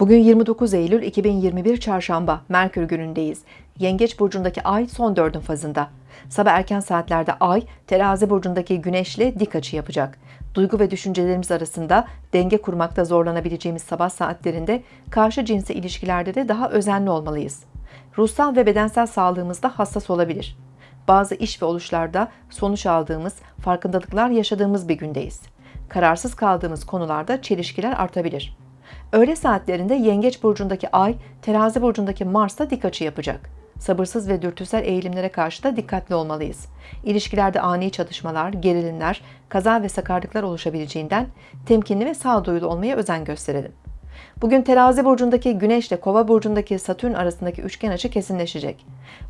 Bugün 29 Eylül 2021 Çarşamba, Merkür günündeyiz. Yengeç burcundaki ay son dördün fazında. Sabah erken saatlerde ay, terazi burcundaki güneşle dik açı yapacak. Duygu ve düşüncelerimiz arasında denge kurmakta zorlanabileceğimiz sabah saatlerinde karşı cinsi ilişkilerde de daha özenli olmalıyız. Ruhsal ve bedensel sağlığımızda hassas olabilir. Bazı iş ve oluşlarda sonuç aldığımız, farkındalıklar yaşadığımız bir gündeyiz. Kararsız kaldığımız konularda çelişkiler artabilir. Öğle saatlerinde Yengeç burcundaki Ay, Terazi burcundaki Mars'ta dik açı yapacak. Sabırsız ve dürtüsel eğilimlere karşı da dikkatli olmalıyız. İlişkilerde ani çatışmalar, gerilimler, kaza ve sakarlıklar oluşabileceğinden temkinli ve sağduyulu olmaya özen gösterelim. Bugün Terazi burcundaki Güneş ile Kova burcundaki Satürn arasındaki üçgen açı kesinleşecek.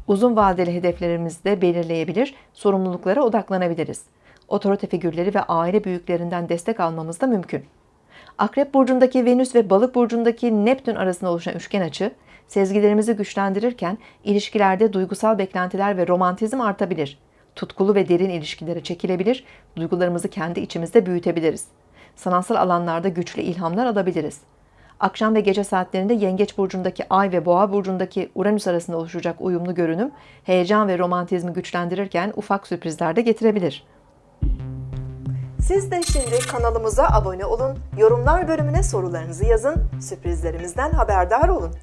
Uzun vadeli hedeflerimizi de belirleyebilir, sorumluluklara odaklanabiliriz. Otorite figürleri ve aile büyüklerinden destek almamız da mümkün. Akrep burcundaki Venüs ve Balık burcundaki Neptün arasında oluşan üçgen açı, sezgilerimizi güçlendirirken ilişkilerde duygusal beklentiler ve romantizm artabilir. Tutkulu ve derin ilişkilere çekilebilir, duygularımızı kendi içimizde büyütebiliriz. Sanatsal alanlarda güçlü ilhamlar alabiliriz. Akşam ve gece saatlerinde Yengeç burcundaki Ay ve Boğa burcundaki Uranüs arasında oluşacak uyumlu görünüm, heyecan ve romantizmi güçlendirirken ufak sürprizler de getirebilir. Siz de şimdi kanalımıza abone olun, yorumlar bölümüne sorularınızı yazın, sürprizlerimizden haberdar olun.